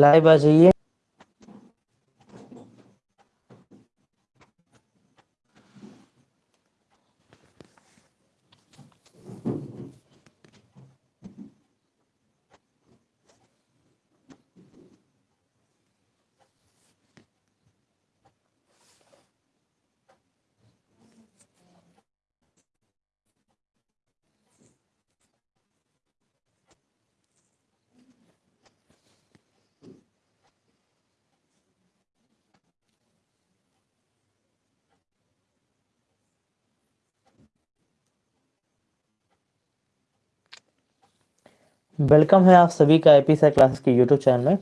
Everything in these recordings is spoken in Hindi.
लाइव आ वेलकम है आप सभी का एपी सा क्लास के यूट्यूब चैनल में।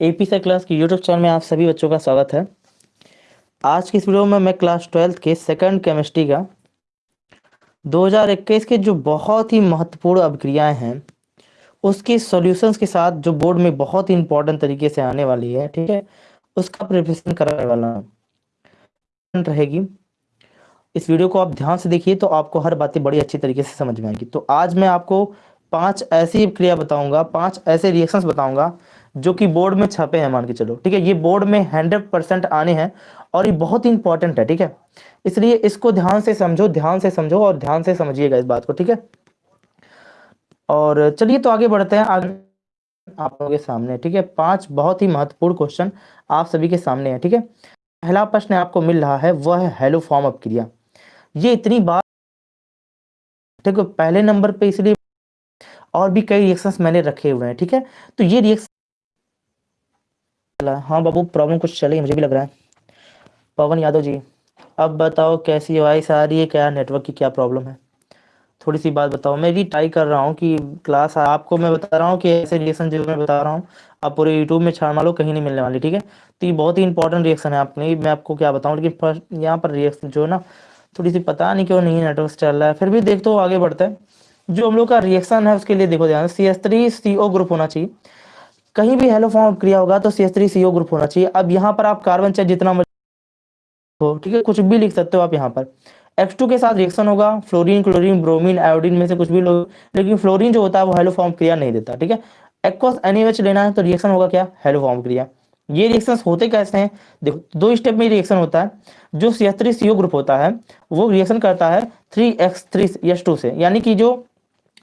एपी सा क्लास के यूट्यूब चैनल में आप सभी बच्चों का स्वागत है। आज की इस वीडियो में मैं क्लास ट्वेल्थ के सेकंड केमिस्ट्री का 2021 के जो बहुत ही महत्वपूर्ण अभिक्रियाएँ हैं, उसके सॉल्यूशंस के साथ जो बोर्ड में बहुत ही इंपॉर्टेंट तरीके से आने वाली है, ठीक है? उसका प्रिपरेशन कराने वाला रहेगी। इस वीडियो को आप ध्यान से देखिए तो आपको हर बातें बड़ी अच्छी तरीके से समझ में आएगी। तो आज मैं आपको पाँच ऐसी क्रिया बताऊँगा, पाँच ऐसे रिएक्शंस बताऊँगा, जो कि बोर्ड में छपे हैं मान के चलो, ठीक है? ये बोर्ड में हंड्रेड परसेंट आने हैं और ये बहुत इंपॉर्टेंट है, ठीक है? इसलिए इसको ध्यान से समझो, ध्यान से समझो और ध्यान से समझिएगा इस बात को, ठीक है? और चलिए तो आगे बढ़ते हैं, आगे आप लोगों के सामने, ठीक है? पाँच बहुत ही महत्वपूर्ण क्वेश्चन आप सभी के सामने है, ठीक है? पहला प्रश्न आपको मिल रहा है, वह हेलो फॉर्म अप क्रिया। ये इतनी बार ठीक है पहले नंबर पे इसलिए और भी कई रिएक्शंस मैंने रखे हुए हैं, ठीक है? तो ये रिएक्शन हाँ बाबू प्रॉब्लम कुछ चले मुझे भी लग रहा है। पवन यादव जी, अब बताओ कैसी वॉइस आ रही है क्या नेटवर्क की क्या प्रॉब्लम है? थोड़ी सी बात बताओ। मैं भी ट्राई कर रहा हूँ कि क्लास आपको मैं बता रहा हूँ कि ऐसे रिएक्शन जो मैं बता रहा हूँ, आप पूरे यूट्यूब में छाड़ मारो, कहीं नहीं मिलने वाली, ठीक है? तो ये बहुत ही इंपॉर्टेंट रिएक्शन है आपने। मैं आपको क्या बताऊँ, लेकिन फ़र्स्ट यहाँ पर रिएक्शन जो है ना, थोड़ी सी पता नहीं क्यों नहीं नेटवर्क चल रहा है। फिर भी देख तो आगे बढ़ता है। जो हम लोग का रिएक्शन है उसके लिए देखो ध्यान C S three C O group होना चाहिए। कहीं भी हेलो फॉर्म क्रिया होगा तो C S three C O group होना चाहिए। अब यहाँ पर आप कार्बन चाहे जितना हो, ठीक है? कुछ भी लिख सकते हो आप यहाँ पर। X2 के साथ रिएक्शन होगा फ्लोरीन क्लोरीन ब्रोमीन आयोडीन में से कुछ भी लोग लेकिन फ्लोरीन जो होता है वो हेलो फॉर्म क्रिया नहीं देता, ठीक है? एक्वस एनएच लेना है तो रिएक्शन होगा क्या? हेलो फॉर्म क्रिया। ये रिएक्शंस होते कैसे हैं? देखो, दो स्टेप में रिएक्शन होता है। जो C S three CO group होता है, वो रिएक्शन करता है three X three S two से। यानी कि जो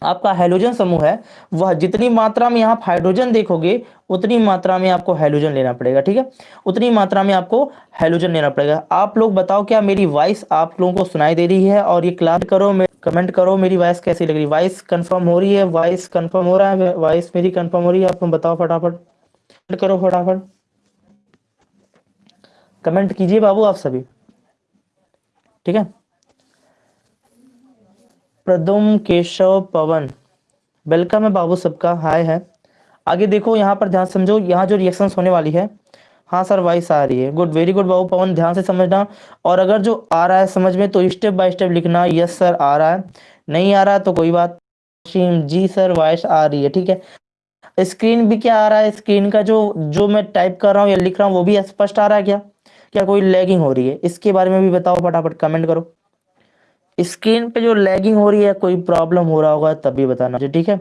आपका हाइड्रोजन समूह है, वह जितनी मात्रा में आप हाइड्रोजन देखोगे, उतनी मात्रा में आपको हाइड्रोजन लेना पड़ेगा, ठीक है? उतनी मात्रा में आपको हाइड्रोजन लेना पड़ेगा। आप लोग बताओ क्या मेरी वॉइस आप लोगों को सुनाई दे रही है और ये क्लास करो कमेंट करो, मेरी वॉइस कैसी लग रही है? वॉइस कंफर्म हो रही है? वॉइस कंफर्म हो रहा है? वॉइस मेरी कंफर्म हो रही है? आप लोग बताओ फटाफट। कमेंट करो फटाफट। कमेंट कीजिए बाबू आप सभी। ठीक है? प्रदुम केशव पवन। वेलकम है बाबू सबका। हाय है। आगे देखो, यहाँ पर ध्यान समझो, यहाँ जो रिएक्शंस होने वाली है। हाँ सर वाइस आ रही है। गुड वेरी गुड बाबू पवन। ध्यान से समझना। और अगर जो आ रहा है, समझ में तो स्टेप बाय स्टेप लिखना। यस सर आ रहा है। नहीं आ रहा है तो कोई बात जी सर वॉइस आ रही है, ठीक है। स्क्रीन भी क्या आ रहा है? स्क्रीन का जो जो मैं टाइप कर रहा हूँ या लिख रहा हूँ, वो भी स्पष्ट आ रहा है क्या? क्या कोई लैगिंग हो रही है? इसके बारे में भी बताओ फटाफट कमेंट करो। स्क्रीन पे जो लैगिंग हो रही है, कोई प्रॉब्लम हो रहा होगा तभी बताना मुझे, ठीक है?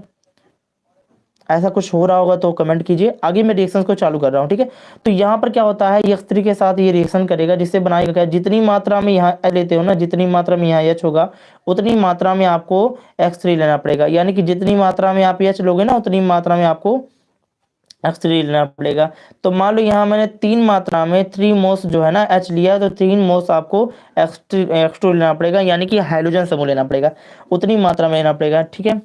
ऐसा कुछ हो रहा होगा तो कमेंट कीजिए। आगे मैं रिएक्शन को चालू कर रहा हूँ, ठीक है? तो यहाँ पर क्या होता है एक्स के साथ ये रिएक्शन करेगा, जिससे बनाएगा क्या जितनी मात्रा में यहाँ लेते हो ना, जितनी मात्रा में यहाँ एच होगा, उतनी मात्रा में आपको एक्स थ्री लेना पड़ेगा। यानी कि जितनी मात्रा में आप एच लोगे ना, उतनी मात्रा में आपको एक्स थ्री लेना पड़ेगा। तो मान लो यहाँ मैंने तीन मात्रा में थ्री मोस जो है ना एच लिया तो तीन मोस आपको एक्स टू लेना पड़ेगा, यानी कि हाइड्रोजन समूह लेना पड़ेगा। उतनी मात्रा में लेना पड़ेगा, ठीक है?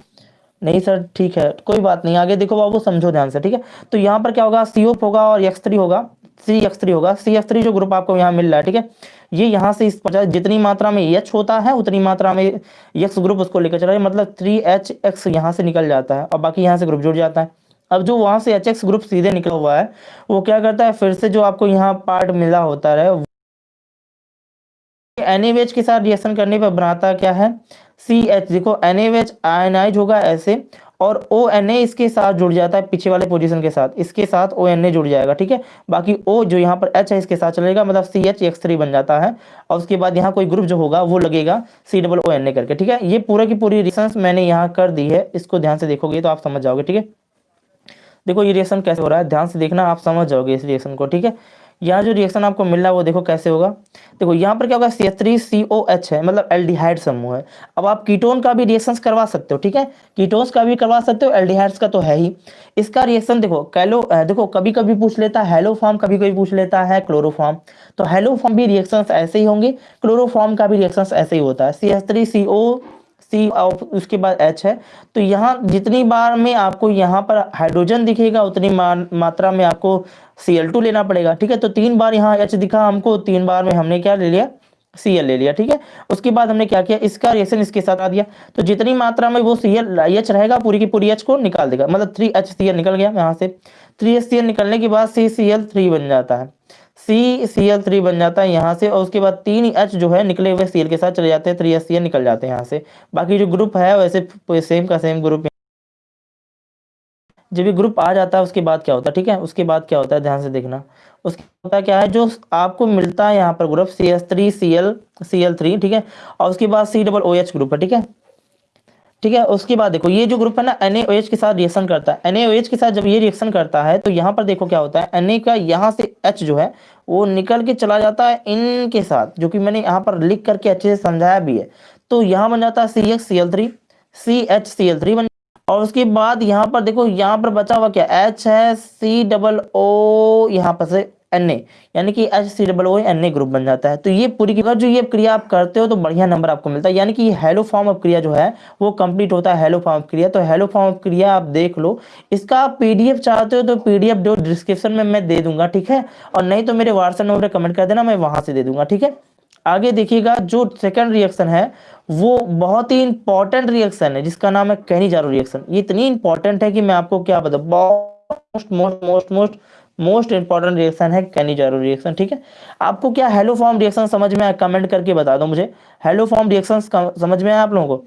नहीं सर, ठीक है, कोई बात नहीं, आगे देखो बाबू, समझो ध्यान से, ठीक है? तो यहाँ पर क्या होगा? सी होगा और एक्स थ्री होगा सी एक्स थ्री होगा सी एक्स थ्री जो ग्रुप आपको यहाँ मिल रहा है, ठीक है? ये यहाँ से इस पर जितनी मात्रा में एच होता है, उतनी मात्रा में एक्स ग्रुप उसको लेकर चला मतलब थ्री एच एक्स यहाँ से निकल जाता है, और बाकी यहाँ से ग्रुप जुड़ जाता है। अब जो वहाँ से HX ग्रुप सीधे निकला हुआ है, वो क्या करता है? फिर से जो आपको यहाँ पार्ट मिला होता है एन के साथ रिएक्शन करने पर बनाता क्या है? सी एच देखो एन आयनाइज होगा ऐसे, और ओ एन ए इसके साथ जुड़ जाता है पीछे वाले पोजीशन के साथ। इसके साथ ओ एन ए जुड़ जाएगा, ठीक है? बाकी ओ जो यहाँ पर एच है, इसके साथ चलेगा मतलब सी एच एक्स थ्री बन जाता है, और उसके बाद यहाँ कोई ग्रुप जो होगा, वो लगेगा सी डबल ओ एन ए करके, ठीक है? ये पूरा की पूरी रिएक्शन मैंने यहाँ कर दी है, इसको ध्यान से देखोगे तो आप समझ जाओगे, ठीक है? देखो, ये रिएक्शन कैसे हो रहा है? ध्यान से देखना, आप समझ जाओगे इस रिएक्शन को, ठीक है? यहाँ जो रिएक्शन आपको मिल रहा है, वो देखो कैसे होगा। देखो, यहाँ पर क्या होगा? सी थ्री सी ओ एच है मतलब एल्डिहाइड समूह है। अब आप कीटोन का भी रिएक्शन करवा सकते हो, ठीक है? कीटोन्स का भी करवा सकते हो एल्डिहाइड्स का तो है ही। इसका रिएक्शन देखो कैलो देखो कभी कभी पूछ लेता है हेलोफॉर्म कभी कभी पूछ लेता है क्लोरोफॉर्म तो हेलोफॉर्म भी रिएक्शन ऐसे ही होंगे क्लोरोफॉर्म का भी रिएक्शन ऐसे ही होता है। सी एच थ्री सी ओ सी उसके बाद एच है। तो यहाँ जितनी बार में आपको यहाँ पर हाइड्रोजन दिखेगा, उतनी मात्रा में आपको सी एल टू लेना पड़ेगा, ठीक है? तो तीन बार यहाँ एच दिखा हमको, तीन बार में हमने क्या ले लिया? सीएल ले लिया, ठीक है? उसके बाद हमने क्या किया? इसका रिएक्शन इसके साथ आ दिया। तो जितनी मात्रा में वो सी एल एच रहेगा, पूरी की पूरी एच को निकाल देगा। मतलब थ्री एच सी एल निकल गया यहाँ से। थ्री एच सी एल निकलने के बाद सी सी एल थ्री बन जाता है। सी सी एल थ्री बन जाता है यहाँ से और उसके बाद तीन एच जो है निकले हुए सी एल के साथ चले जाते हैं थ्री एच सी एल निकल जाते हैं यहाँ से। बाकी जो ग्रुप है, वैसे सेम का सेम ग्रुप जब ये ग्रुप आ जाता है, उसके बाद क्या होता है, ठीक है? उसके बाद क्या होता है, ध्यान से देखना। उसके होता क्या है, जो आपको मिलता है यहाँ पर group C S three C L C L three ठीक है? और उसके बाद C double O H group है, ठीक है? ठीक है, उसके बाद देखो, ये जो ग्रुप है ना NH के साथ रिएक्शन करता है। एनएच के साथ जब ये रिएक्शन करता है तो यहाँ पर देखो क्या होता है एन का यहाँ से एच जो है, वो निकल के चला जाता है इन के साथ, जो कि मैंने यहाँ पर लिख करके अच्छे से समझाया भी है। तो यहाँ बन जाता है C X C L three C H C L three बन और उसके बाद यहाँ पर देखो, यहाँ पर बचा हुआ क्या एच है सी डबल ओ यहाँ पर से एन ए यानी कि H C double O N A group बन जाता है। तो ये पूरी अगर जो ये क्रिया आप करते हो तो बढ़िया नंबर आपको मिलता है। यानी कि हेलो फॉर्म ऑफ़ क्रिया जो है, वो कंप्लीट होता है हेलो फॉर्म ऑफ़ क्रिया। तो हेलो फॉर्म ऑफ़ क्रिया आप देख लो, इसका आप पीडीएफ चाहते हो तो पीडीएफ जो डिस्क्रिप्शन में मैं दे दूँगा, ठीक है? और नहीं तो मेरे व्हाट्सएप नंबर कमेंट कर देना, मैं वहाँ से दे दूँगा, ठीक है? आगे देखिएगा, जो सेकंड रिएक्शन है, वो बहुत ही इंपॉर्टेंट रिएक्शन है, जिसका नाम है कहनी जारो रिएक्शन ये इतनी इंपॉर्टेंट है कि मैं आपको क्या बता most most most most most important reaction है कैनिजारो रिएक्शन, ठीक है? आपको क्या हेलो फॉर्म रिएक्शन समझ में आया? कमेंट करके बता दो मुझे। हेलो फॉर्म रिएक्शन समझ में आया आप लोगों को?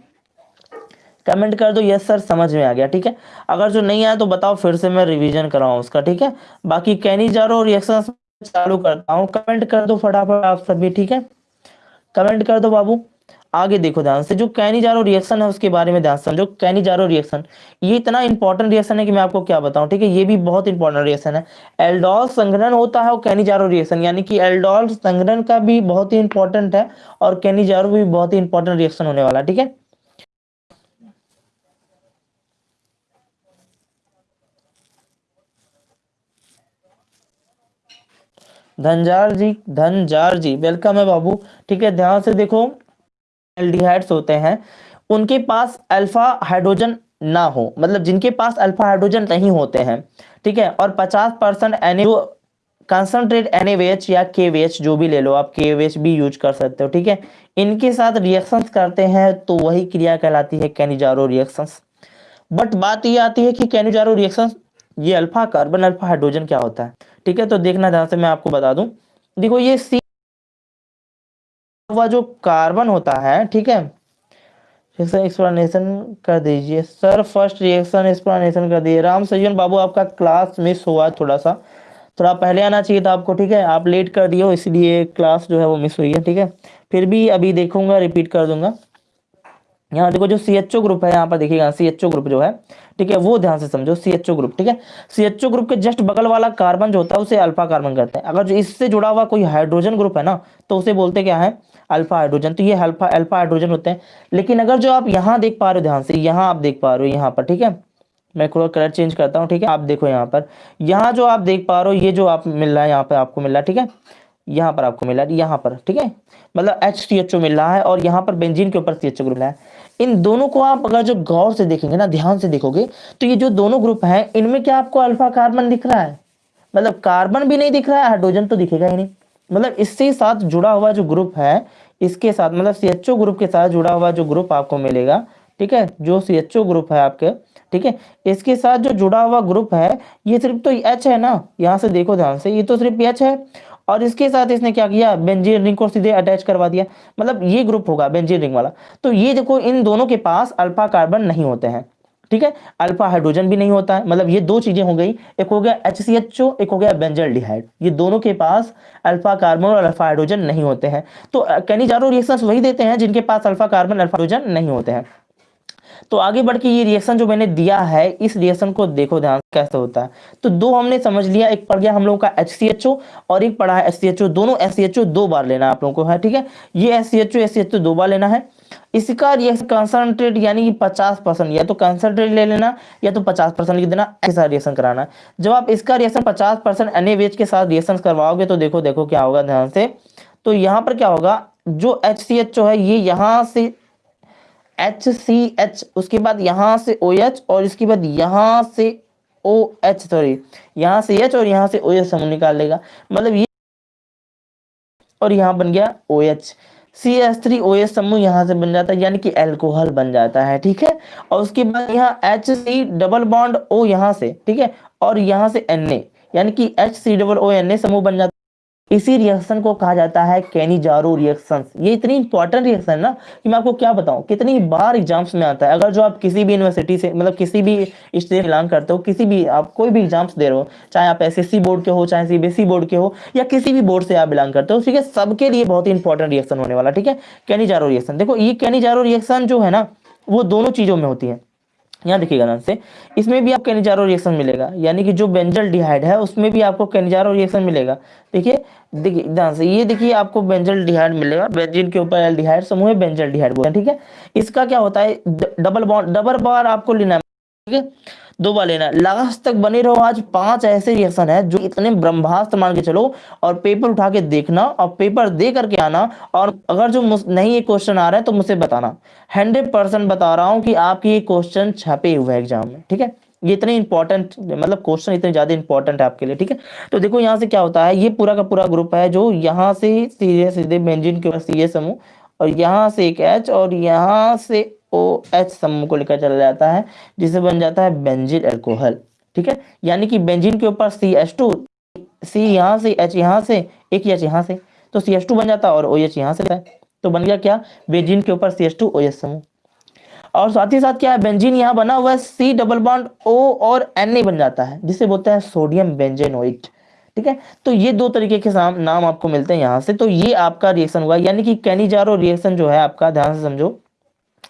कमेंट कर दो यस सर समझ में आ गया, ठीक है? अगर जो नहीं आया तो बताओ, फिर से मैं रिवीजन कराऊं उसका, ठीक है? बाकी कैनिजारो रिएक्शन चालू करता हूँ। कमेंट कर दो फटाफट आप सभी, ठीक है? कमेंट कर दो बाबू। आगे देखो ध्यान से, जो कैनिजारो रिएक्शन है उसके बारे में ध्यान समझो कैनिजारो रिएक्शन ये इतना इंपॉर्टेंट रिएक्शन है कि मैं आपको क्या बताऊँ, ठीक है? ये भी बहुत इंपॉर्टेंट रिएक्शन है। एल्डोल संग्रहण होता है और कैनिजारो रिएक्शन यानी कि एल्डोल संग्रहण का भी बहुत ही इंपॉर्टेंट है और कैनिजारो भी बहुत ही इंपॉर्टेंट रिएक्शन होने वाला ठीक है? धनजार जी धनजार जी वेलकम है बाबू, ठीक है? ध्यान से देखो। एल्डिहाइड्स होते हैं, उनके पास अल्फ़ा हाइड्रोजन ना हो मतलब जिनके पास अल्फ़ा हाइड्रोजन नहीं होते हैं, ठीक है? और 50 परसेंट एन कंसनट्रेट एन या के जो भी ले लो आप के भी यूज़ कर सकते हो, ठीक है? इनके साथ रिएक्शंस करते हैं तो वही क्रिया कहलाती है कैनिजारो रिएक्शंस बट बात ये आती है कि कैनिजारो रिएक्शंस ये अल्फ़ा कार्बन अल्फ़ा हाइड्रोजन क्या होता है? ठीक है तो देखना ध्यान से मैं आपको बता दूँ। देखो, ये सी हुआ जो कार्बन होता है, ठीक है? एक्सप्लेनेशन कर दीजिए। सर फ़र्स्ट रिएक्शन एक्सप्लेनेशन कर दीजिए। राम सज्जन बाबू, आपका क्लास मिस हुआ थोड़ा सा थोड़ा पहले आना चाहिए था आपको, ठीक है? आप लेट कर दिए हो इसलिए क्लास जो है वो मिस हुई है, ठीक है? फिर भी अभी देखूँगा रिपीट कर दूँगा। यहाँ देखो जो सी एच ओ ग्रुप है, यहाँ पर देखिएगा सी एच ओ ग्रुप जो है, ठीक है, वो ध्यान से समझो सी एच ओ ग्रुप ठीक है? सी एच ओ ग्रुप के जस्ट बगल वाला कार्बन जो होता है, उसे अल्फ़ा कार्बन कहते हैं। अगर जो इससे जुड़ा हुआ कोई हाइड्रोजन ग्रुप है ना तो उसे बोलते क्या है? अल्फ़ा हाइड्रोजन तो ये अल्फ़ा अल्फ़ा हाइड्रोजन होते हैं। लेकिन अगर जो आप यहाँ देख पा रहे हो, ध्यान से, यहाँ आप देख पा रहे हो, यहाँ पर, ठीक है? मैं थोड़ा कलर चेंज करता हूँ, ठीक है? आप देखो यहाँ पर। यहाँ जो आप देख पा रहे हो, ये जो आप मिल रहा है, यहाँ पर आपको मिल रहा है, ठीक है? यहाँ पर आपको मिला यहाँ पर, ठीक है? मतलब एच सी एच ओ मिल रहा है और यहाँ पर बेंजीन के ऊपर सी एच ओ ग्रुप है। इन दोनों को आप अगर जो गौर से देखेंगे ना, ध्यान से देखोगे तो ये जो दोनों ग्रुप हैं, इनमें क्या आपको अल्फ़ा कार्बन दिख रहा है? मतलब कार्बन भी नहीं दिख रहा है, हाइड्रोजन तो दिखेगा ही नहीं। मतलब इससे साथ जुड़ा हुआ जो ग्रुप है, इसके साथ मतलब सी एच ओ ग्रुप के साथ जुड़ा हुआ जो ग्रुप आपको मिलेगा, ठीक है? जो ओ ग्रुप है आपके, ठीक है? इसके साथ जो जुड़ा हुआ ग्रुप है, ये सिर्फ़ तो एच है ना? यहाँ से देखो ध्यान से, ये तो सिर्फ़ एच है। और इसके साथ इसने क्या किया? बेंजीन रिंग को सीधे अटैच करवा दिया। मतलब ये ग्रुप होगा बेंजीन रिंग वाला। तो ये देखो, इन दोनों के पास अल्फ़ा कार्बन नहीं होते हैं। ठीक है? अल्फ़ा हाइड्रोजन भी नहीं होता। है मतलब ये दो चीज़ें हो गई। एक हो गया एच सी एच ओ एक हो गया बेंजल डिहाइड ये दोनों के पास अल्फ़ा कार्बन और अल्फ़ा हाइड्रोजन नहीं होते हैं। तो कैनिजारो रिएक्शंस वही देते हैं जिनके पास अल्फ़ा कार्बन अल्फ़ा हाइड्रोजन नहीं होते हैं। तो आगे बढ़ के ये रिएक्शन जो मैंने दिया है, इस रिएक्शन को देखो ध्यान कैसे होता है। तो दो हमने समझ लिया, एक पढ़ गया हम लोगों का एच सी एच ओ और एक पढ़ा है एच ओ दोनों एस सी एच ओ दो बार लेना है आप लोगों को, है ठीक है? ये S C H O S C H O दो बार लेना है। इसका रिएक्शन कंसंट्रेट यानी कि 50 परसेंट, या तो कंसंट्रेट ले लेना, या तो 50 परसेंट लिख देना, ऐसा रिएक्शन कराना जब आप इसका रिएक्शन 50 परसेंट एन के साथ रिएक्शन करवाओगे तो देखो देखो क्या होगा ध्यान से। तो यहाँ पर क्या होगा, जो एच सी एच जो है, ये यहाँ से एच सी एच उसके बाद यहाँ से ओ एच और इसके बाद यहाँ से ओ एच सॉरी यहाँ से एच और यहाँ से ओ एच समूह निकाल लेगा। मतलब ये और यहाँ बन गया O H C S three O S समूह यहाँ से बन जाता है, यानी कि एल्कोहल बन जाता है, ठीक है? और उसके बाद यहाँ H C double bond O यहाँ से, ठीक है? और यहाँ से एन ए यानी कि H C double O N A समूह बन जाता है। इसी रिएक्शन को कहा जाता है कैनिजारो रिएक्शन ये इतनी इंपॉर्टेंट रिएक्शन है ना कि मैं आपको क्या बताऊँ, कितनी बार एग्ज़ाम्स में आता है। अगर जो आप किसी भी यूनिवर्सिटी से मतलब किसी भी स्टेट बिलोंग करते हो, किसी भी आप कोई भी एग्ज़ाम्स दे रहे हो, चाहे आप एसएससी बोर्ड के हो, चाहे सीबीएसई बोर्ड के हो, या किसी भी बोर्ड से आप बिलोंग करते हो ठीक है सबके लिए बहुत ही इंपॉर्टेंट रिएक्शन होने वाला, ठीक है? कैनिजारो रिएक्शन देखो, ये कैनिजारो रिएक्शन जो है ना, वो दोनों चीज़ों में होती है। यहाँ देखिएगा ध्यान से। इसमें भी आपको कैनिजारो रिएक्शन मिलेगा। यानी कि जो बेंजल डिहाइड है, उसमें भी आपको कैनिजारो रिएक्शन मिलेगा। देखिए देखिए ध्यान से, ये देखिए आपको बेंजल डिहाइड मिलेगा। बेंजीन के ऊपर एल्डिहाइड समूह बेंजल डिहाइड बोलते हैं, ठीक है? इसका क्या होता है? डबल बॉन्ड डबल बार आपको लेना ठीक है? दो बार लेना लास्ट तक बने रहो आज। पाँच ऐसे रिएक्शन है जो इतने ब्रह्मास्त्र मान के चलो और पेपर उठा के देखना और पेपर दे करके आना और अगर जो नहीं ये क्वेश्चन आ रहा है तो मुझसे बताना। हंड्रेड परसेंट बता रहा हूँ कि आपके ये क्वेश्चन छपे हुए एग्ज़ाम में, ठीक है? ये इतने इंपॉर्टेंट मतलब क्वेश्चन इतने ज़्यादा इंपॉर्टेंट है आपके लिए, ठीक है? तो देखो यहाँ से क्या होता है, ये पूरा का पूरा ग्रुप है जो यहाँ से सीधे सीधे बेंजिन के सी समूह और यहाँ से एक एच और यहाँ से ओ एच समूह को लेकर चला जाता है, जिसे बन जाता है बेंजिन एल्कोहल ठीक है? यानी कि बेंजिन के ऊपर सी एच टू सी यहाँ से एच यहाँ से, एक एच यहाँ से तो सी एच टू बन जाता है और ओ एच यहाँ से तो बन गया क्या? बेंजिन के ऊपर C H two O H समूह। और साथ ही साथ क्या है? बेंजीन यहाँ बना हुआ है सी डबल बॉन्ड ओ और एन ए बन जाता है, जिसे बोलते हैं सोडियम बेंजेनोइट ठीक है? तो ये दो तरीके के नाम आपको मिलते हैं यहाँ से। तो ये आपका रिएक्शन हुआ, यानी कि कैनिजारो रिएक्शन जो है आपका, ध्यान से समझो।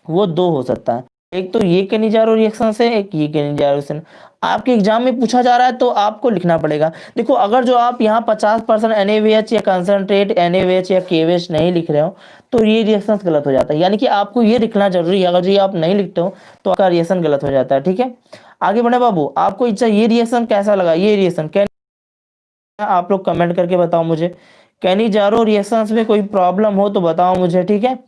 वो दो हो सकता है। एक तो ये कैनिजारो रिएक्शन से एक ये कैनिजारो रिएक्शन आपके एग्ज़ाम में पूछा जा रहा है तो आपको लिखना पड़ेगा। देखो, अगर जो आप यहाँ 50 परसेंट एन या कंसनट्रेट एन या के नहीं लिख रहे हो तो ये रिएक्शन गलत हो जाता है। यानी कि आपको ये लिखना ज़रूरी है। अगर जो ये आप नहीं लिखते हो तो आपका रिएक्शन गलत हो जाता है, ठीक है? आगे बढ़े बाबू, आपको इच्छा ये रिएक्शन कैसा लगा? ये रिएक्शन कैन आप लोग कमेंट करके बताओ मुझे। कैनी जारो रिएक्शन में कोई प्रॉब्लम हो तो बताओ मुझे, ठीक है?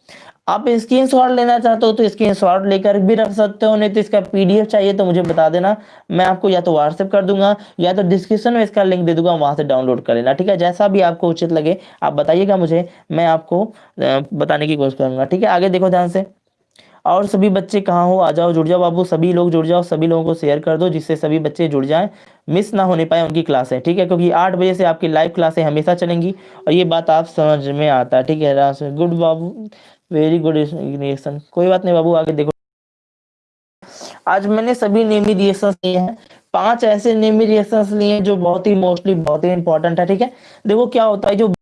आप स्क्रीन शॉट लेना चाहते हो तो स्क्रीन शॉट लेकर भी रख सकते हो, नहीं तो इसका पीडीएफ चाहिए तो मुझे बता देना। मैं आपको या तो व्हाट्सएप कर दूँगा, या तो डिस्क्रिप्शन में इसका लिंक दे दूँगा, वहाँ से डाउनलोड कर लेना, ठीक है? जैसा भी आपको उचित लगे, आप बताइएगा मुझे, मैं आपको बताने की कोशिश करूँगा, ठीक है? आगे देखो ध्यान से। और सभी बच्चे कहाँ हो? आ जाओ, जुड़ जाओ बाबू, सभी लोग जुड़ जाओ, सभी लोगों को शेयर कर दो, जिससे सभी बच्चे जुड़ जाएँ मिस ना होने पाए उनकी क्लासें ठीक है? क्योंकि आठ बजे से आपकी लाइव क्लासें हमेशा चलेंगी, और ये बात आप समझ में आता है, ठीक है? गुड बाबू। वेरी गुड रिएक्शन कोई बात नहीं बाबू, आगे देखो। आज मैंने सभी नेमी रिएक्शन लिए हैं। पाँच ऐसे नेमी रिएक्शन लिए हैं जो बहुत ही मोस्टली बहुत ही इंपॉर्टेंट है, ठीक है? देखो क्या होता है, जो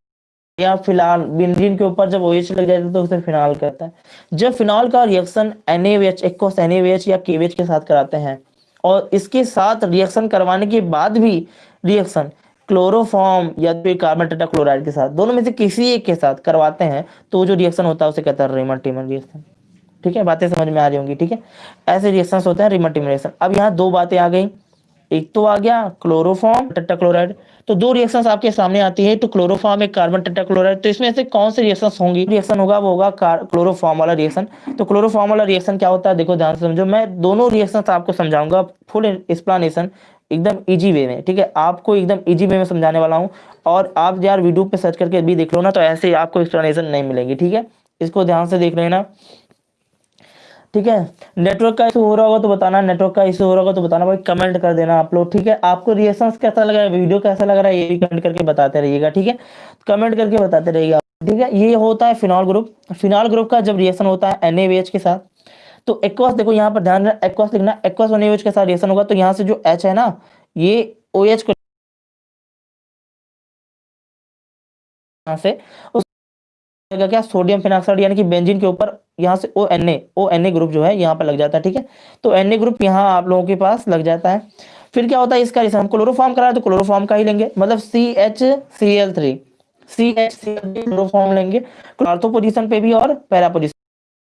या फ़िलहाल बेंजीन के ऊपर जब ओएच लग जाता है तो उसे फिनाल कहता है। जब फिनॉल का रिएक्शन NaOH एक्वस NaOH या KOH के साथ कराते हैं, और इसके साथ रिएक्शन करवाने के बाद भी रिएक्शन क्लोरोफॉर्म या फिर कार्बन टेट्राक्लोराइड के साथ, दोनों में से किसी एक के साथ करवाते हैं तो जो रिएक्शन होता है, उसे कहता है रेमन टीमन रिएक्शन ठीक है? बातें समझ में आ रही होंगी, ठीक है? ऐसे रिएक्शन होते हैं रेमन टीमन रिएक्शन अब यहाँ दो बातें आ गई। एक तो आ गया क्लोरोफॉर्म टेट्राक्लोराइड तो दो रिएक्शंस आपके सामने आती है तो क्लोरोफॉर्म एक कार्बन टेट्राक्लोराइड तो इसमें से कौन से रिएक्शंस होंगी? रिएक्शन होगा, वो होगा क्लोरोफॉर्म वाला रिएक्शन तो क्लोरोफॉर्म वाला रिएक्शन क्या होता है? देखो, ध्यान से समझो। मैं दोनों रिएक्शंस आपको समझाऊँगा फुल एक्सप्लेनेशन एकदम इजी वे में, ठीक है? आपको एकदम इजी वे में समझाने वाला हूँ। और आप यार वीडियो पे सर्च करके भी देख लो ना तो ऐसे आपको एक्सप्लेनेशन नहीं मिलेगी, ठीक है? इसको ध्यान से देख लेना, ठीक है? नेटवर्क का इशू हो रहा होगा तो बताना नेटवर्क का इशू हो रहा होगा तो बताना, भाई कमेंट कर देना आप लोग, ठीक है? आपको रिएक्शन कैसा लग रहा है वीडियो कैसा लग रहा है, ये भी कमेंट करके बताते रहिएगा, ठीक है? कमेंट करके बताते रहिएगा ठीक है? ये होता है फिनॉल ग्रुप फिनॉल ग्रुप का जब रिएक्शन होता है एन के साथ तो एक्वास देखो यहाँ पर ध्यान एक्वास लिखना एक्वास और के साथ रिएक्शन होगा तो यहाँ से जो एच है ना, ये ओ एच को से क्या सोडियम फिनाक्साइड यानी कि बेंजीन के ऊपर, यहाँ से O N A O N A group जो है, यहाँ पर लग जाता है, ठीक है? तो एन ए ग्रुप यहाँ आप लोगों के पास लग जाता है। फिर क्या होता है इसका हम क्लोरोफॉर्म करा तो क्लोरोफॉर्म का ही लेंगे मतलब C H C L three C H C L three chloroform लेंगे आर्थो पोजिशन पे भी और पैरा पोजिशन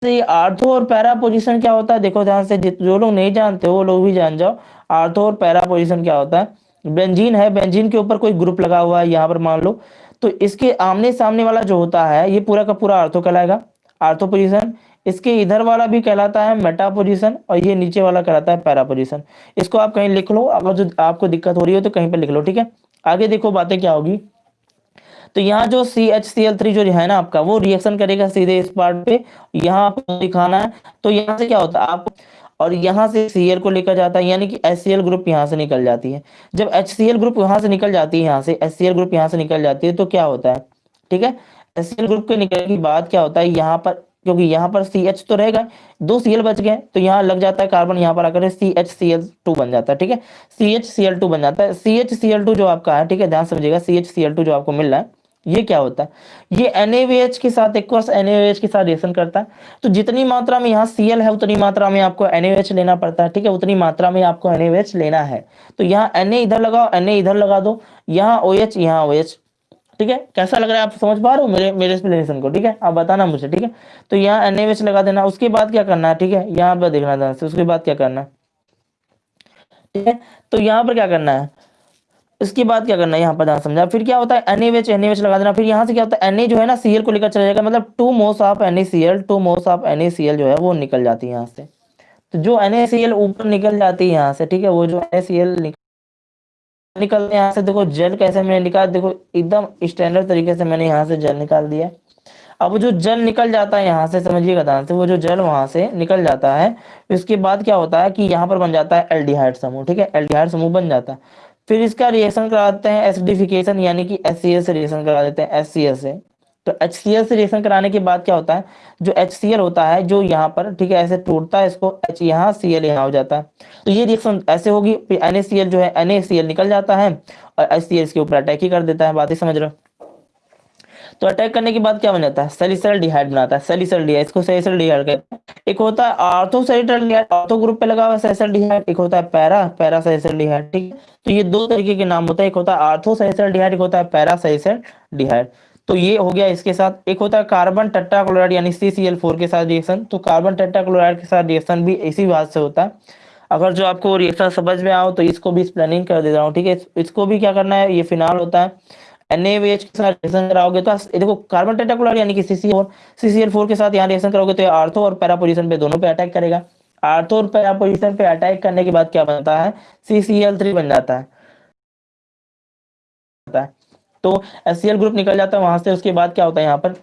आर्थो और पैरा पोजिशन क्या होता है? देखो ध्यान से जो लोग नहीं जानते वो लोग भी जान जाओ। आर्थो और पैरा पोजिशन क्या होता है? बेंजीन है, बेंजीन के ऊपर कोई ग्रुप लगा हुआ है, यहाँ पर मान लो। तो इसके आमने सामने वाला जो होता है, ये पूरा का पूरा आर्थो कहलाएगा। आर्थो पोजिशन, इसके इधर वाला भी कहलाता है मेटा पोजिशन, और ये नीचे वाला कहलाता है पैरा पोजिशन। इसको आप कहीं लिख लो अगर जो आपको दिक्कत हो रही हो तो कहीं पर लिख लो, ठीक है? आगे देखो बातें क्या होगी। तो यहाँ जो C H C L three जो है ना आपका वो रिएक्शन करेगा सीधे इस पार्ट पे यहाँ आपको दिखाना है तो यहाँ से क्या होता है आपको और यहाँ से सी को लेकर जाता है यानी कि एस ग्रुप यहाँ से निकल जाती है जब एच सी ग्रुप यहाँ से निकल जाती है यहाँ से एस ग्रुप यहाँ से निकल जाती है तो क्या होता है ठीक है एस ग्रुप के निकलने के बाद क्या होता है यहाँ पर क्योंकि यहाँ पर सी एच तो रहेगा दो सी एल बच गए तो यहाँ लग जाता है कार्बन यहाँ पर आकर C H C L two बन जाता है ठीक है C H C L two बन जाता है C H C L two जो आपका है ठीक है ध्यान समझिएगा C H C L two जो आपको मिल रहा है ये क्या होता है? ये एन के साथ, एक एन के साथ रिएक्शन करता है। तो जितनी मात्रा में यहाँ सी है, उतनी मात्रा में आपको एन लेना पड़ता है, ठीक है? उतनी मात्रा में आपको एन लेना है। तो यहाँ एन इधर लगाओ एन इधर लगा दो, यहाँ ओ एच यहाँ ओ एच ठीक है? कैसा लग रहा है आप समझ पा रहे हो? मेरे मेरे एक्सप्लेनेशन को, ठीक है? आप बताना मुझे, ठीक है? तो यहाँ एन लगा देना, उसके बाद क्या करना है, ठीक है? यहाँ पर देखना उसके बाद क्या करना है, ठीक है? तो यहाँ पर क्या करना है? इसके बाद क्या करना है? यहाँ पर ध्यान समझा। फिर क्या होता है? एन एच एन एच लगा देना। फिर यहाँ से क्या होता है? एन ए जो है ना सीएल को लेकर चला जाएगा। मतलब two moles of N L two moles of N जो है, वो निकल जाती है यहाँ से। तो जो एन ऊपर निकल जाती है यहाँ से, ठीक है? वो जो एन निकल यहाँ से। देखो जल कैसे मैंने निकाल देखो, एकदम स्टैंडर्ड तरीके से मैंने यहाँ से जल निकाल दिया अब जो जल निकल जाता है यहाँ से, समझिएगा ध्यान से, वो जो जल वहाँ से निकल जाता है उसके बाद क्या होता है कि यहाँ पर बन जाता है एल्डिहाइड समूह, ठीक है? एल्डिहाइड समूह बन जाता है। फिर इसका रिएक्शन कराते हैं एसिडिफिकेशन यानी कि एस से रिएक्शन करा देते हैं एस से। तो एच से रिएक्शन कराने के बाद क्या होता है? जो एचसीएल होता है, जो यहाँ पर, ठीक है, ऐसे टूटता है इसको एच यहाँ सी एल यहाँ हो जाता है। तो ये रिएक्शन ऐसे होगी एन जो है एन निकल जाता है और एच इसके ऊपर अटैक ही कर देता है। बात ही समझ रहे हो? तो अटैक करने के बाद क्या बन जाता है? सेलिसल डिहाइड बनाता है। सेलिसल डिहाइड इसको सेलिसल डिहाइड कहते हैं। एक होता है ortho salicylaldehyde ortho group पे लगा हुआ सेलिसल डिहाइड एक होता है पैरा पैरा सेलिसल डिहाइड ठीक है? तो ये दो तरीके के नाम होता है। एक होता है आर्थो सेलिसल डिहाइड एक होता है पैरा सेलिसल डिहाइड तो ये हो गया इसके साथ। एक होता है कार्बन टट्टा क्लोराइड यानी CCl4 के साथ रिएक्शन तो कार्बन टट्टा क्लोराइड के साथ रिएक्शन भी इसी बात से होता है। अगर जो आपको रिएक्शन समझ में आओ तो इसको भी एक्सप्लेनिंग कर दे रहा हूँ, ठीक है? इसको भी क्या करना है? ये फिनाल होता है। NaOH के साथ रिएक्शन कराओगे तो देखो कार्बन टेट्राक्लोराइड यानी कि CCl4 CCl4 के साथ यहाँ रिएक्शन करोगे तो आर्थो और पैरा पोजीशन पे दोनों पे अटैक करेगा। आर्थो और पैरा पोजीशन पे अटैक करने के बाद क्या बनता है? CCl3 बन जाता है। तो एस ग्रुप निकल जाता है वहाँ से, उसके बाद क्या होता है यहाँ पर?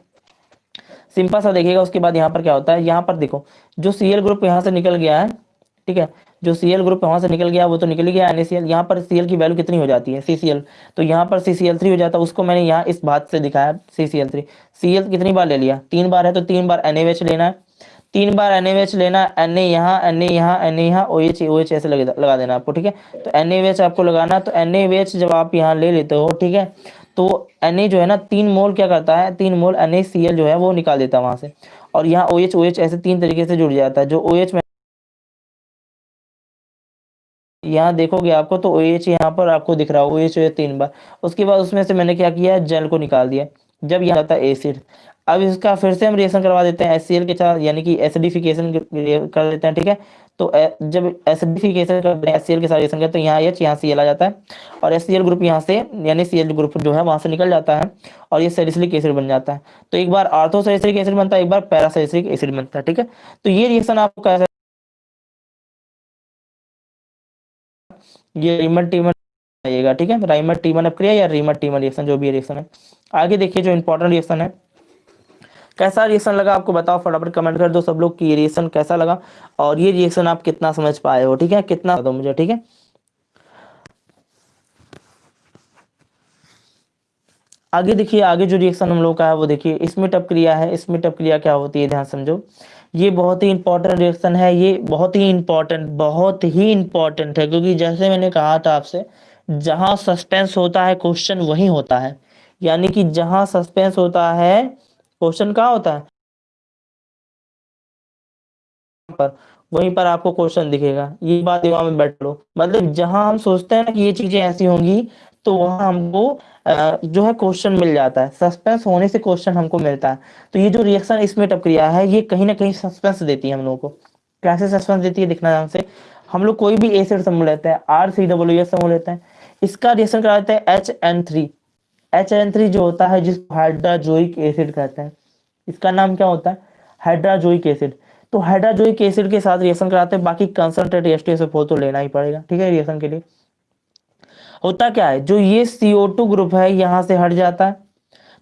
सिंपल सा देखिएगा, उसके बाद यहाँ पर क्या होता है? यहाँ पर देखो, जो सीएल ग्रुप यहाँ से निकल गया है, ठीक है? जो सीएल ग्रुप वहाँ से निकल गया, वो तो निकल गया एनएसीएल यहाँ पर सीएल की वैल्यू कितनी हो जाती है? सीसीएल तो यहाँ पर सीसीएल थ्री हो जाता है, उसको मैंने यहाँ इस बात से दिखाया सीसीएल थ्री सीएल कितनी बार ले लिया? तीन बार है तो तीन बार एनएच लेना है। तीन बार एनएच लेना एन ए यहाँ एन ए यहाँ एन ए यहाँ ओ एच ओ एच ऐसे लगा देना आपको, ठीक है? तो एन आपको लगाना तो एन जब आप यहाँ ले लेते हो, ठीक है? तो एन ए जो है ना, तीन मोल क्या करता है? तीन मोल एन जो है, वो निकाल देता है वहाँ से। और यहाँ ओ एच ओ एच ऐसे तीन तरीके से जुड़ जाता है, जो ओ एच यहाँ देखोगे आपको तो ओ एच यहाँ पर आपको दिख रहा है ओ एच तीन बार। उसके बाद उसमें से मैंने क्या किया जल को निकाल दिया। जब यहाँ आता है एसिड अब इसका फिर से हम रिएक्शन करवा देते हैं एस के साथ, यानी कि एसिडिफिकेशन कर देते हैं, ठीक है? तो जब एसिडिफिकेशन करते हैं एस के साथ रिएक्शन करते हैं, यहाँ एच यहाँ सी आ जाता है। और एस ग्रुप यहाँ से, यानी सी ग्रुप जो है वहाँ से निकल जाता है, और ये सेरिसिलिक एसिड बन जाता है। तो एक बार आर्थोसेरिसिलिक एसिड बनता है, एक बार पैरासेरिसिलिक एसिड बनता है, ठीक है? तो ये रिएक्शन आपको कैसे ये रीमर टीमर आइएगा, ठीक है? राइमर टीमर अपक्रिया या रीमर टीमर रिएक्शन जो भी रिएक्शन है। आगे देखिए जो इंपॉर्टेंट रिएक्शन है। कैसा रिएक्शन लगा आपको बताओ, फटाफट कमेंट कर दो सब लोग कि ये रिएक्शन कैसा लगा और ये रिएक्शन आप कितना समझ पाए हो, ठीक है? कितना दो मुझे, ठीक है? आगे देखिए, आगे जो रिएक्शन हम लोग का है वो देखिए इसमें टप क्रिया है। इसमें टप क्रिया क्या होती है, ध्यान समझो। ये बहुत ही इंपॉर्टेंट रिएक्शन है, ये बहुत ही इंपॉर्टेंट बहुत ही इंपॉर्टेंट है, क्योंकि जैसे मैंने कहा था आपसे, जहाँ सस्पेंस होता है क्वेश्चन वही होता है। यानी कि जहाँ सस्पेंस होता है क्वेश्चन कहाँ होता है? पर, वहीं पर आपको क्वेश्चन दिखेगा। ये बात दिमाग में बैठ लो। मतलब जहाँ हम सोचते हैं ना कि ये चीज़ें ऐसी होंगी तो वहाँ हमको जो है क्वेश्चन मिल जाता है। सस्पेंस होने से क्वेश्चन हमको मिलता है। तो ये जो रिएक्शन इसमें क्रिया है, ये कहीं ना कहीं सस्पेंस देती है हम लोगों को। कैसे सस्पेंस देती है दिखना से। हम लोग कोई भी एसिड समूह लेते हैं आर सी डब्ल्यू एस समूह लेते हैं। इसका रिएक्शन कराते हैं H N three H N three जो होता है, जिसको हाइड्राजोइक एसिड कहते हैं। इसका नाम क्या होता है? हाइड्राजोइक एसिड तो हाइड्राजोइक एसिड के साथ रिएक्शन कराते हैं। बाकी कंसंट्रेट एस टी तो लेना ही पड़ेगा। ठीक है रिएक्शन के लिए। होता क्या है? जो ये CO2 ग्रुप है, यहाँ से हट जाता है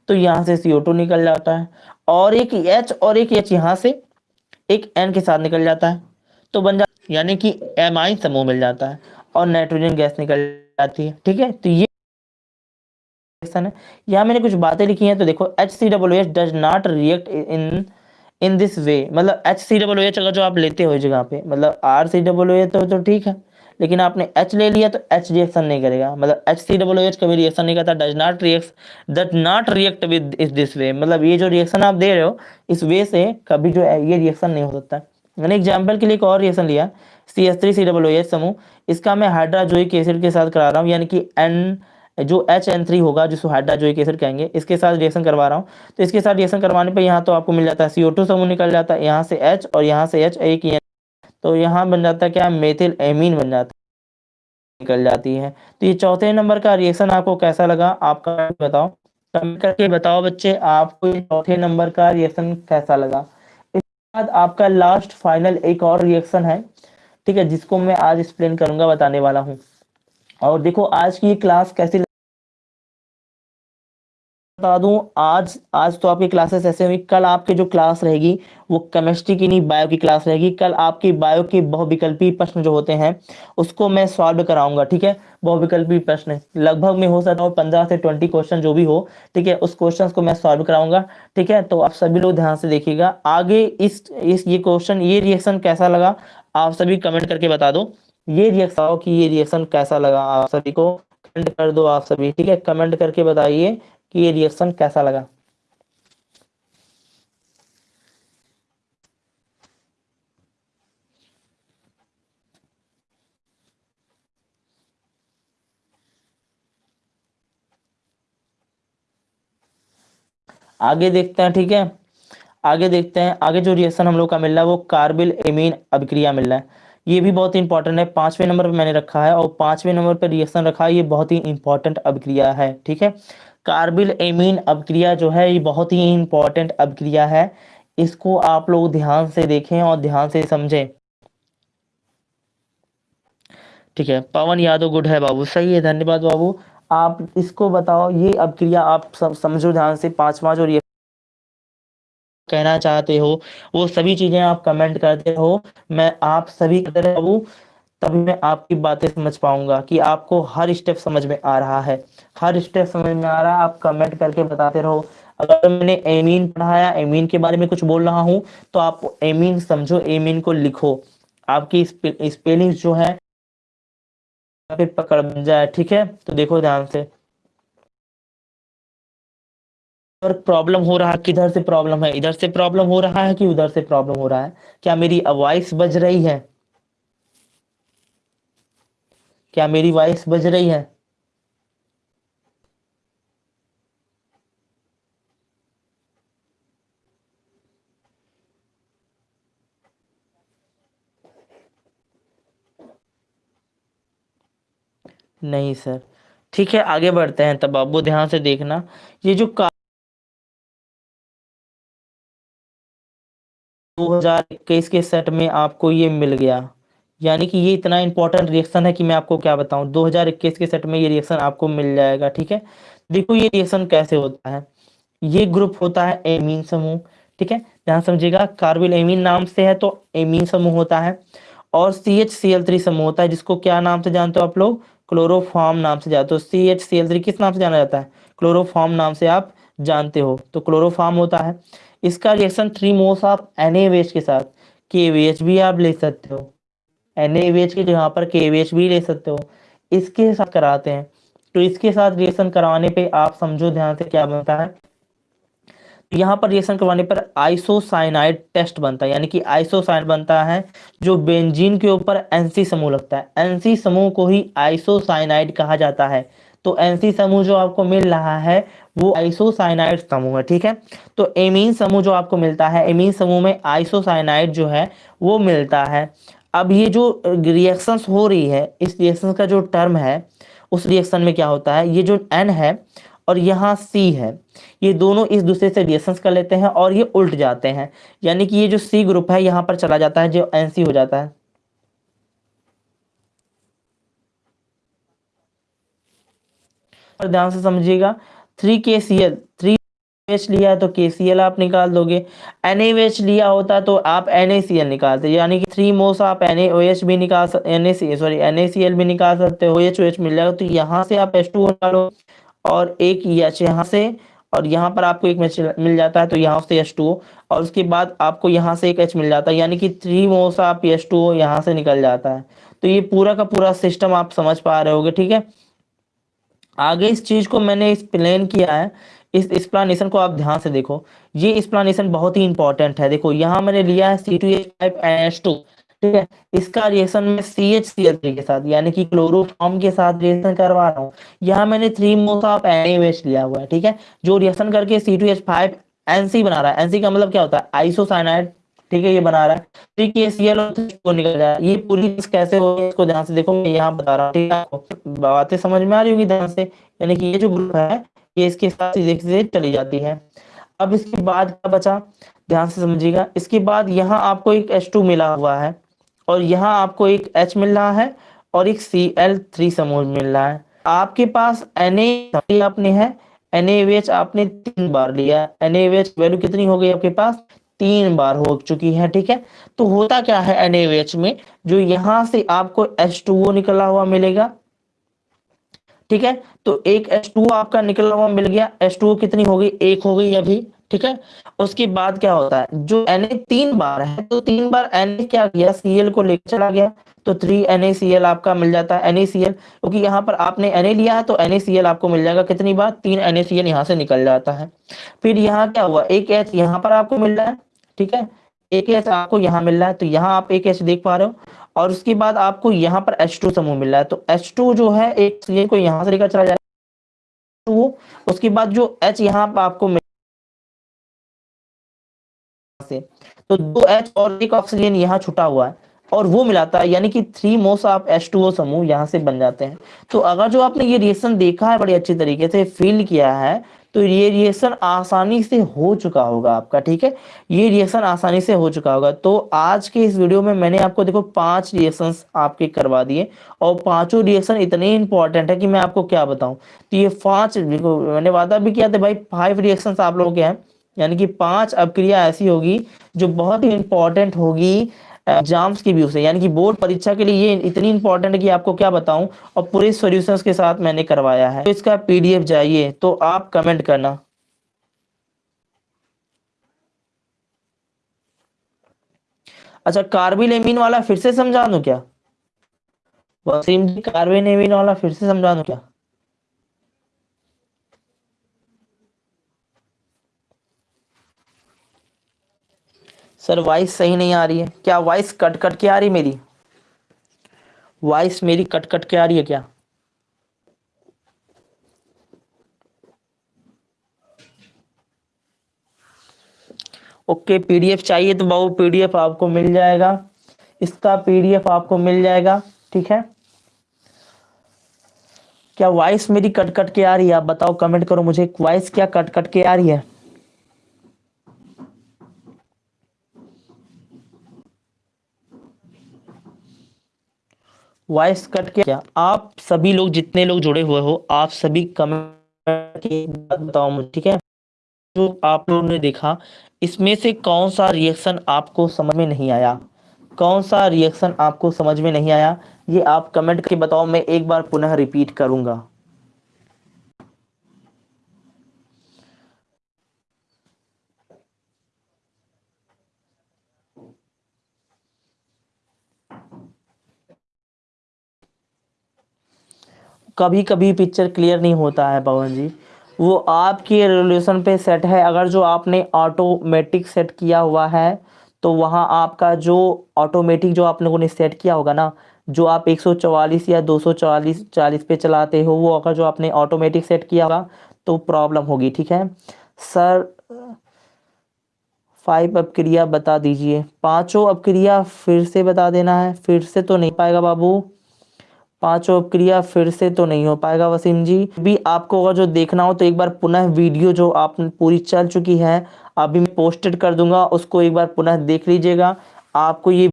तो यहाँ से CO2 निकल जाता है, और एक H और एक H यहाँ से एक N के साथ निकल जाता है तो बन जाता यानी कि एमाइन समूह मिल जाता है, और नाइट्रोजन गैस निकल जाती है, ठीक है? तो ये यहाँ मैंने कुछ बातें लिखी हैं तो देखो H C W H does not react in in this way मतलब एच सी डब्ल्यू एच अगर जो आप लेते हो जगह पे मतलब आर सी डब्ल्यू एच तो ठीक है लेकिन आपने एच ले लिया तो एच रिएक्शन नहीं करेगा। मतलब एच सी डब्ल्यू एच कभी रिएक्शन नहीं करता does not react does not react with इस दिस वे मतलब ये जो रिएक्शन आप दे रहे हो, इस वे से कभी जो है ये रिएक्शन नहीं हो सकता। मैंने एग्ज़ाम्पल के लिए एक और रिएक्शन लिया C S three C W H समूह। इसका मैं हाइड्राजोइक एसिड के साथ करा रहा हूँ, यानी कि एन जो एच एन थ्री होगा, जिसको हाइड्राजोइक एसिड कहेंगे, इसके साथ रिएक्शन करवा रहा हूँ। तो इसके साथ रिएक्शन करवाने पर यहाँ तो आपको मिल जाता है सी ओ टू समूह निकल जाता है, यहाँ से एच और यहाँ से एच एक तो यहाँ बन जाता क्या? मेथिल एमीन बन जाता निकल जाती है। तो ये चौथे नंबर का रिएक्शन आपको कैसा लगा? आपका बताओ। कमेंट करके बताओ बच्चे, आपको ये चौथे नंबर का रिएक्शन कैसा लगा? इसके बाद आपका लास्ट फाइनल एक और रिएक्शन है। ठीक है, जिसको मैं आज एक्सप्लेन करूँगा, बताने वाला हूँ। और देखो, आज की क्लास कैसी बता दूँ, आज आज तो आपकी क्लासेस ऐसे हुई कल आपकी जो क्लास रहेगी, वो केमिस्ट्री की नहीं बायो की क्लास रहेगी, कल आपकी बायो के बहुविकल्पी प्रश्न जो होते हैं, उसको मैं सॉल्व कराऊँगा, ठीक है? बहुविकल्पी प्रश्न, लगभग में हो सकता हो पंद्रह से ट्वेंटी क्वेश्चन जो भी हो, ठीक है? उस क्वेश्चन को मैं सॉल्व कराऊँगा, ठीक है? तो आप सभी लोग ध्यान से देखिएगा, आगे इस इस ये क्वेश्चन ये रिएक्शन कैसा लगा, आप सभी कमेंट करके बता दो। ये रिएक्शन कि ये रिएक्शन कैसा लगा आप सभी को कमेंट कर दो आप सभी, ठीक है? कमेंट करके बताइए कि ये रिएक्शन कैसा लगा? आगे देखते हैं, ठीक है? आगे देखते हैं, आगे जो रिएक्शन हम लोग का मिल रहा है वो कार्बिल एमीन अभिक्रिया मिल रहा है। ये भी बहुत इंपॉर्टेंट है। पाँचवें नंबर पर मैंने रखा है और पाँचवें नंबर पर रिएक्शन रखा है, ये बहुत ही इंपॉर्टेंट अभिक्रिया है, ठीक है? कार्बिल एमीन अभिक्रिया जो है, ये बहुत ही इंपॉर्टेंट अभिक्रिया है। इसको आप लोग ध्यान से देखें और ध्यान से समझें। ठीक है, पवन यादव गुड है बाबू। सही है, धन्यवाद बाबू। आप इसको बताओ, ये अभिक्रिया आप समझो ध्यान से, पांचवा जो कहना चाहते हो, वो सभी चीज़ें आप कमेंट करते हो, मैं आप सभी तभी मैं आपकी बातें समझ पाऊँगा कि आपको हर स्टेप समझ में आ रहा है। हर स्टेप समझ में आ रहा है, आप कमेंट करके बताते रहो। अगर मैंने एमीन पढ़ाया एमीन के बारे में कुछ बोल रहा हूँ तो आप एमीन समझो एमीन को लिखो। आपकी स्पेलिंग जो है पकड़ बन जाए, ठीक है? तो देखो ध्यान से। प्रॉब्लम हो रहा किधर से प्रॉब्लम है? इधर से प्रॉब्लम हो रहा है कि उधर से प्रॉब्लम हो रहा है? क्या मेरी वॉइस बज रही है? क्या मेरी वॉइस बज रही है? नहीं सर ठीक है, आगे बढ़ते हैं तब। आप ध्यान से देखना। ये जो 2021 के सेट में आपको ये मिल गया। यानी कि ये इतना इंपॉर्टेंट रिएक्शन है कि मैं आपको क्या बताऊँ 2021 के सेट में ये रिएक्शन आपको मिल जाएगा, ठीक है? देखो ये रिएक्शन कैसे होता है। ये ग्रुप होता है एमीन समूह, ठीक है? ध्यान समझिएगा कार्बिल एमीन नाम से है तो एमीन समूह होता है और C H C L three समूह होता है, जिसको क्या नाम से जानते हो आप लोग? क्लोरोफॉर्म नाम से जानते हो। C H C L three किस नाम से जाना जाता है? क्लोरोफॉर्म नाम से आप जानते हो। तो क्लोरोफॉर्म होता है। इसका reaction three moles of N के साथ के भी आप ले सकते हो। एन के यहाँ पर के भी ले सकते हो। इसके साथ कराते हैं। तो इसके साथ रिएक्शन करवाने पे आप समझो ध्यान से क्या बनता है। यहाँ पर रिएक्शन करवाने पर आइसोसाइनाइड टेस्ट बनता है। यानी कि आइसोसाइनाइड बनता है जो बेंजीन के ऊपर एनसी समूह लगता है। एनसी समूह को ही आइसोसाइनाइड कहा जाता है। तो एनसी समूह जो आपको मिल रहा है, वो आइसोसाइनाइड समूह है, ठीक है? तो एमीन समूह जो आपको मिलता है एमीन समूह में आइसोसाइनाइड जो है, वो मिलता है। अब ये जो रिएक्शंस हो रही है, इस रिएक्शन का जो टर्म है, उस रिएक्शन में क्या होता है? ये जो एन है और यहाँ सी है, ये दोनों इस दूसरे से रिएक्शंस कर लेते हैं और ये उल्ट जाते हैं। यानी कि ये जो सी ग्रुप है, यहाँ पर चला जाता है, जो एन सी हो जाता है। ध्यान से समझिएगा थ्री के सी एल थ्री एच लिया है तो के सी एल आप निकाल दोगे। एन ए एच लिया होता तो आप एन ए सी एल निकालते यानी कि थ्री मोस आप एन ए ओ एच भी निकाल सकते N A C sorry N A C L भी निकाल सकते हो एच ओ एच मिल जाएगा। तो यहाँ से आप एच टू निकालो और एक एच यहाँ से और यहाँ पर आपको एक मैच मिल जाता है तो यहाँ से एच टू और उसके बाद आपको यहाँ से एक एच मिल जाता है। यानी कि थ्री मोस आप एच टू यहाँ से निकल जाता है। तो ये पूरा का पूरा सिस्टम आप समझ पा रहे होगे, ठीक है? आगे इस चीज़ को मैंने एक्सप्लेन किया है। इस एक्सप्लानेशन को आप ध्यान से देखो। ये एक्सप्लानेशन बहुत ही इंपॉर्टेंट है। देखो, यहाँ मैंने लिया है C two H five N H two ठीक है? इसका रिएक्शन में सी एच सी एल के साथ, यानी कि क्लोरोफॉर्म के साथ रिएक्शन करवा रहा हूँ। यहाँ मैंने थ्री मोस ऑफ़ एन लिया हुआ है, ठीक है? जो रिएक्शन करके C two H five NC बना रहा है। एनसी का मतलब क्या होता है? आइसोसाइनाइड ठीक है, ये बना रहा है। थ्री के सी एल को निकल जाए। ये पूरी चीज़ कैसे हो इसको ध्यान से देखो, मैं यहाँ बता रहा हूँ, ठीक है? बातें समझ में आ रही होगी ध्यान से। यानी कि ये जो ग्रुप है, ये इसके साथ सीधे चली जाती है। अब इसके बाद क्या बचा? ध्यान से समझिएगा। इसके बाद यहाँ आपको एक H2 मिला हुआ है, और यहाँ आपको एक H मिल रहा है, और एक Cl3 समूह मिल रहा है। आपके पास Na आपने है NaOH आपने तीन बार लिया NaOH वैल्यू कितनी हो गई आपके पास? तीन बार हो चुकी है, ठीक है? तो होता क्या है NaOH में? जो यहाँ से आपको H2O निकला हुआ मिलेगा, ठीक है? तो एक H2O आपका निकला हुआ मिल गया। H2O कितनी हो गई एक हो गई अभी, ठीक है? उसके बाद क्या होता है? जो Na तीन बार है तो तीन बार Na क्या किया Cl को लेकर चला गया। तो थ्री NaCl आपका मिल जाता है NaCl क्योंकि यहाँ पर आपने Na लिया है तो NaCl आपको मिल जाएगा कितनी बार? तीन NaCl यहाँ से निकल जाता है। फिर यहाँ क्या हुआ? एक एच यहाँ पर आपको मिल रहा है। ठीक है? एक एच आपको यहाँ मिल रहा है तो यहाँ आप एक एच देख पा रहे हो। और उसके बाद आपको यहाँ पर H2 समूह मिल रहा है। तो H2 जो है, एक को यहाँ से लेकर चला जाएगा उसके बाद जो H यहाँ पर आपको मिल से तो दो H और एक ऑक्सीजन यहाँ छुटा हुआ है। और वो मिलाता है, यानी कि थ्री मोस आप एच टू ओ समूह यहाँ से बन जाते हैं। तो अगर जो आपने ये रिएक्शन देखा है, बड़ी अच्छी तरीके से फील किया है तो ये रिएक्शन आसानी से हो चुका होगा आपका, ठीक है? ये रिएक्शन आसानी से हो चुका होगा। तो आज के इस वीडियो में मैंने आपको देखो पाँच रिएक्शन आपके करवा दिए और पाँचों रिएक्शन इतने इंपॉर्टेंट है कि मैं आपको क्या बताऊँ। तो ये पाँच मैंने वादा भी किया था भाई फाइव रिएक्शन आप लोगों के हैं। यानी कि पाँच अपक्रिया ऐसी होगी जो बहुत ही इंपॉर्टेंट होगी। एग्ज़ाम्स की व्यू से यानी कि बोर्ड परीक्षा के लिए ये इतनी इंपॉर्टेंट है कि आपको क्या बताऊँ, और पूरे सॉल्यूशंस के साथ मैंने करवाया है। तो इसका पीडीएफ चाहिए तो आप कमेंट करना। अच्छा कार्बिल वाला फिर से समझा दू क्या? वसीम जी कार्बिल वाला फिर से समझा दू क्या? सर वॉइस सही नहीं आ रही है। क्या वॉइस कट कट के आ रही मेरी? वॉइस मेरी कट कट के आ रही है क्या? ओके पीडीएफ चाहिए तो बाबू पीडीएफ आपको मिल जाएगा। इसका पीडीएफ आपको मिल जाएगा, ठीक है? क्या वॉइस मेरी कट कट के आ रही है? आप बताओ कमेंट करो मुझे। वॉइस क्या कट कट के आ रही है? वॉइस कट क्या। आप सभी लोग जितने लोग जुड़े हुए हो, आप सभी कमेंट बताओ मुझे, ठीक है? जो आप लोगों ने देखा, इसमें से कौन सा रिएक्शन आपको समझ में नहीं आया? कौन सा रिएक्शन आपको समझ में नहीं आया? ये आप कमेंट के बताओ, मैं एक बार पुनः रिपीट करूँगा। कभी कभी पिक्चर क्लियर नहीं होता है, पवन जी। वो आपकी रेजोल्यूशन पे सेट है। अगर जो आपने ऑटोमेटिक सेट किया हुआ है तो वहाँ आपका जो ऑटोमेटिक जो आप लोगों ने सेट किया होगा ना, जो आप 144 या 244 40 पे चलाते हो, वो अगर जो आपने ऑटोमेटिक सेट किया होगा तो प्रॉब्लम होगी, ठीक है? सर फाइव अपक्रिया बता दीजिए। पाँचों अपक्रिया फिर से बता देना है। फिर से तो नहीं पाएगा बाबू। पाँचों अपक्रिया फिर से तो नहीं हो पाएगा, वसीम जी। भी आपको अगर जो देखना हो तो एक बार पुनः वीडियो जो आप पूरी चल चुकी है, अभी मैं पोस्टेड कर दूँगा, उसको एक बार पुनः देख लीजिएगा। आपको ये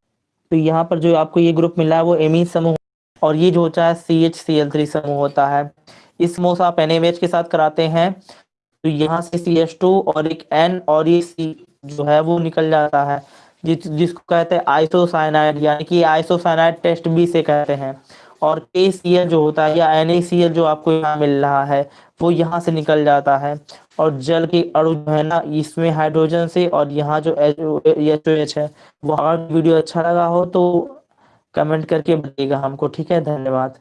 तो यहाँ पर जो आपको ये ग्रुप मिला है, वो एमी समूह और ये जो होता है C H C L three समूह होता है। इस समूह से आप एन एम एच के साथ कराते हैं तो यहाँ से सी एच टू और एक एन और ये सी जो है, वो निकल जाता है। जिस, जिसको कहते हैं आइसोसाइनाइड यानी कि आइसोसाइनाइड टेस्ट बी से कहते हैं। और के जो होता है या एन जो आपको यहाँ मिल रहा है, वो यहाँ से निकल जाता है। और जल के अणु जो है ना, इसमें हाइड्रोजन से और यहाँ जो एच ओ एच है, वो अगर वीडियो अच्छा लगा हो तो कमेंट करके बताइएगा हमको, ठीक है? धन्यवाद।